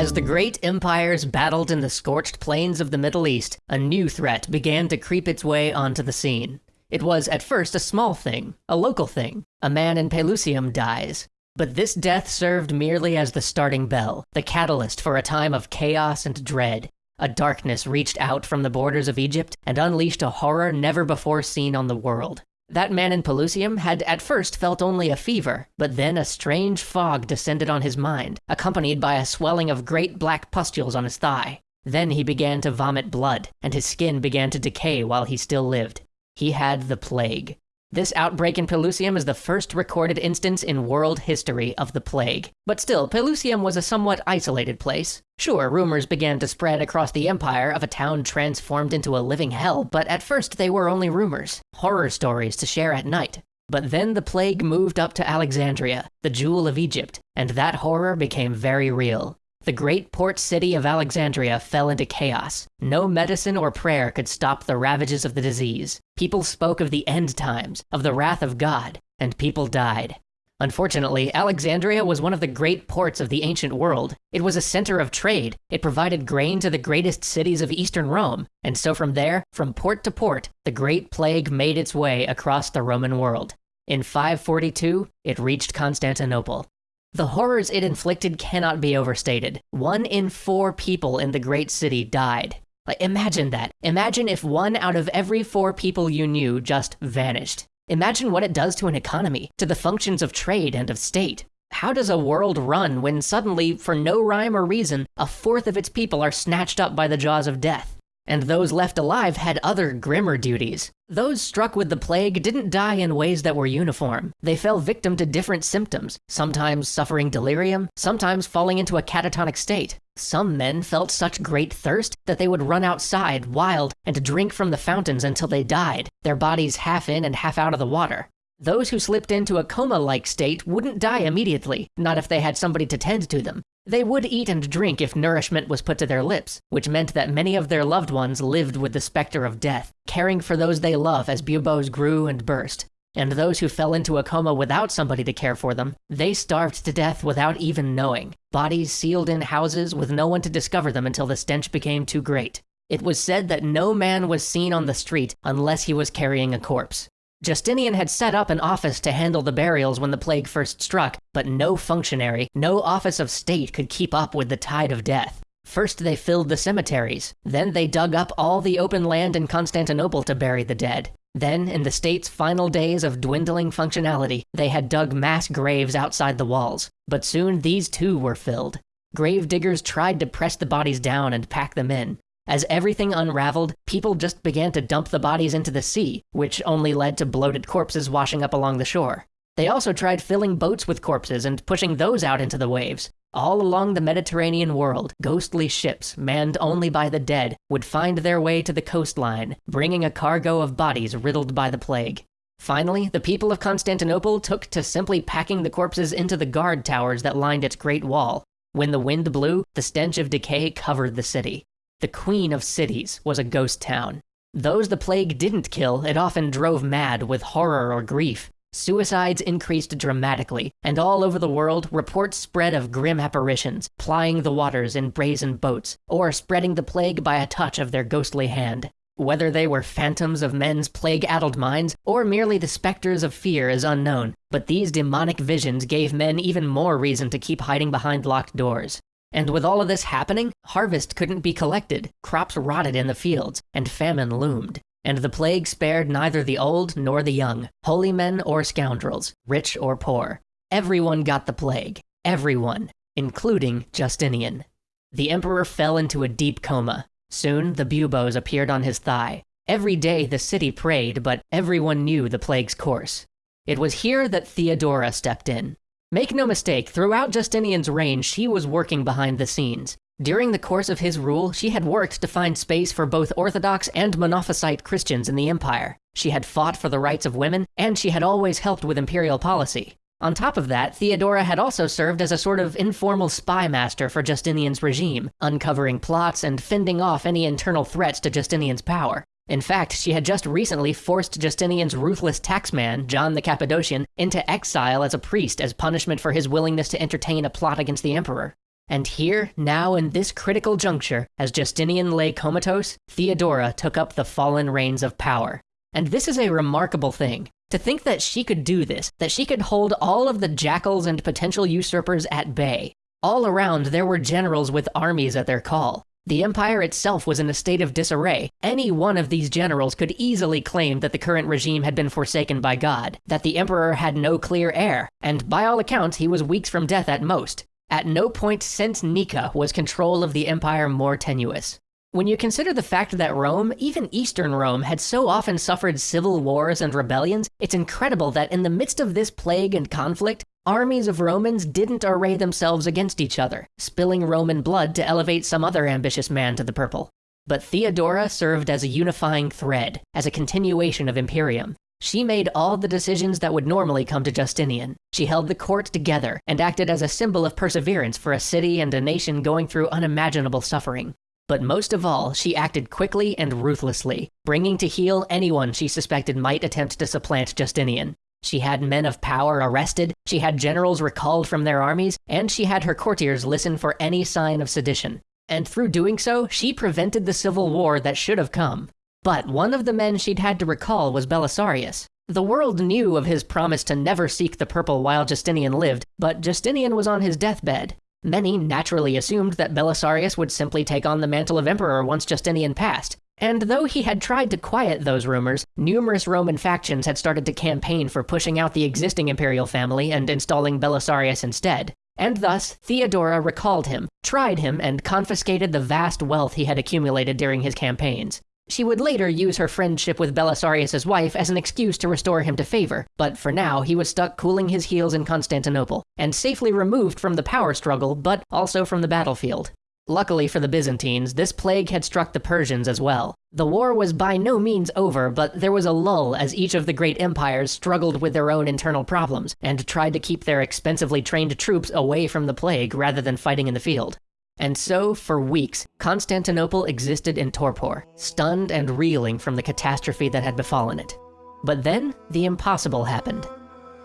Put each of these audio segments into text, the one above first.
As the great empires battled in the scorched plains of the Middle East, a new threat began to creep its way onto the scene. It was at first a small thing, a local thing. A man in Pelusium dies. But this death served merely as the starting bell, the catalyst for a time of chaos and dread. A darkness reached out from the borders of Egypt and unleashed a horror never before seen on the world. That man in Pelusium had at first felt only a fever, but then a strange fog descended on his mind, accompanied by a swelling of great black pustules on his thigh. Then he began to vomit blood, and his skin began to decay while he still lived. He had the plague. This outbreak in Pelusium is the first recorded instance in world history of the plague. But still, Pelusium was a somewhat isolated place. Sure, rumors began to spread across the empire of a town transformed into a living hell, but at first they were only rumors, horror stories to share at night. But then the plague moved up to Alexandria, the jewel of Egypt, and that horror became very real. The great port city of Alexandria fell into chaos. No medicine or prayer could stop the ravages of the disease. People spoke of the end times, of the wrath of God, and people died. Unfortunately, Alexandria was one of the great ports of the ancient world. It was a center of trade. It provided grain to the greatest cities of eastern Rome. And so from there, from port to port, the Great Plague made its way across the Roman world. In 542, it reached Constantinople. The horrors it inflicted cannot be overstated. One in four people in the great city died. Like, imagine that. Imagine if one out of every four people you knew just vanished. Imagine what it does to an economy, to the functions of trade and of state. How does a world run when suddenly, for no rhyme or reason, a fourth of its people are snatched up by the jaws of death? And those left alive had other grimmer duties. Those struck with the plague didn't die in ways that were uniform. They fell victim to different symptoms, sometimes suffering delirium, sometimes falling into a catatonic state. Some men felt such great thirst that they would run outside, wild, and drink from the fountains until they died, their bodies half in and half out of the water. Those who slipped into a coma-like state wouldn't die hmm. immediately, not if they had somebody to tend to them. They would eat and drink if nourishment was put to their lips, which meant that many of their loved ones lived with the specter of death, caring for those they love as buboes grew and burst. And those who fell into a coma without somebody to care for them, they starved to death without even knowing, bodies sealed in houses with no one to discover them until the stench became too great. It was said that no man was seen on the street unless he was carrying a corpse. Justinian had set up an office to handle the burials when the plague first struck, but no functionary, no office of state could keep up with the tide of death. First they filled the cemeteries, then they dug up all the open land in Constantinople to bury the dead. Then, in the state's final days of dwindling functionality, they had dug mass graves outside the walls, but soon these too were filled. Grave diggers tried to press the bodies down and pack them in, as everything unraveled, people just began to dump the bodies into the sea, which only led to bloated corpses washing up along the shore. They also tried filling boats with corpses and pushing those out into the waves. All along the Mediterranean world, ghostly ships, manned only by the dead, would find their way to the coastline, bringing a cargo of bodies riddled by the plague. Finally, the people of Constantinople took to simply packing the corpses into the guard towers that lined its great wall. When the wind blew, the stench of decay covered the city. The queen of cities was a ghost town. Those the plague didn't kill, it often drove mad with horror or grief. Suicides increased dramatically, and all over the world, reports spread of grim apparitions, plying the waters in brazen boats, or spreading the plague by a touch of their ghostly hand. Whether they were phantoms of men's plague-addled minds, or merely the specters of fear is unknown, but these demonic visions gave men even more reason to keep hiding behind locked doors. And with all of this happening, harvest couldn't be collected, crops rotted in the fields, and famine loomed. And the plague spared neither the old nor the young, holy men or scoundrels, rich or poor. Everyone got the plague. Everyone, including Justinian. The emperor fell into a deep coma. Soon, the buboes appeared on his thigh. Every day the city prayed, but everyone knew the plague's course. It was here that Theodora stepped in. Make no mistake, throughout Justinian's reign, she was working behind the scenes. During the course of his rule, she had worked to find space for both Orthodox and Monophysite Christians in the empire. She had fought for the rights of women, and she had always helped with imperial policy. On top of that, Theodora had also served as a sort of informal spy master for Justinian's regime, uncovering plots and fending off any internal threats to Justinian's power. In fact, she had just recently forced Justinian's ruthless taxman, John the Cappadocian, into exile as a priest as punishment for his willingness to entertain a plot against the emperor. And here, now in this critical juncture, as Justinian lay comatose, Theodora took up the fallen reins of power. And this is a remarkable thing. To think that she could do this, that she could hold all of the jackals and potential usurpers at bay. All around, there were generals with armies at their call. The empire itself was in a state of disarray. Any one of these generals could easily claim that the current regime had been forsaken by God, that the emperor had no clear heir, and by all accounts, he was weeks from death at most. At no point since Nika was control of the empire more tenuous. When you consider the fact that Rome, even Eastern Rome, had so often suffered civil wars and rebellions, it's incredible that in the midst of this plague and conflict, armies of Romans didn't array themselves against each other, spilling Roman blood to elevate some other ambitious man to the purple. But Theodora served as a unifying thread, as a continuation of Imperium. She made all the decisions that would normally come to Justinian. She held the court together and acted as a symbol of perseverance for a city and a nation going through unimaginable suffering. But most of all, she acted quickly and ruthlessly, bringing to heel anyone she suspected might attempt to supplant Justinian. She had men of power arrested, she had generals recalled from their armies, and she had her courtiers listen for any sign of sedition. And through doing so, she prevented the civil war that should have come. But one of the men she'd had to recall was Belisarius. The world knew of his promise to never seek the purple while Justinian lived, but Justinian was on his deathbed, Many naturally assumed that Belisarius would simply take on the mantle of emperor once Justinian passed. And though he had tried to quiet those rumors, numerous Roman factions had started to campaign for pushing out the existing imperial family and installing Belisarius instead. And thus, Theodora recalled him, tried him, and confiscated the vast wealth he had accumulated during his campaigns. She would later use her friendship with Belisarius's wife as an excuse to restore him to favor, but for now he was stuck cooling his heels in Constantinople, and safely removed from the power struggle, but also from the battlefield. Luckily for the Byzantines, this plague had struck the Persians as well. The war was by no means over, but there was a lull as each of the great empires struggled with their own internal problems, and tried to keep their expensively trained troops away from the plague rather than fighting in the field. And so, for weeks, Constantinople existed in torpor, stunned and reeling from the catastrophe that had befallen it. But then, the impossible happened.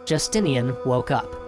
Justinian woke up.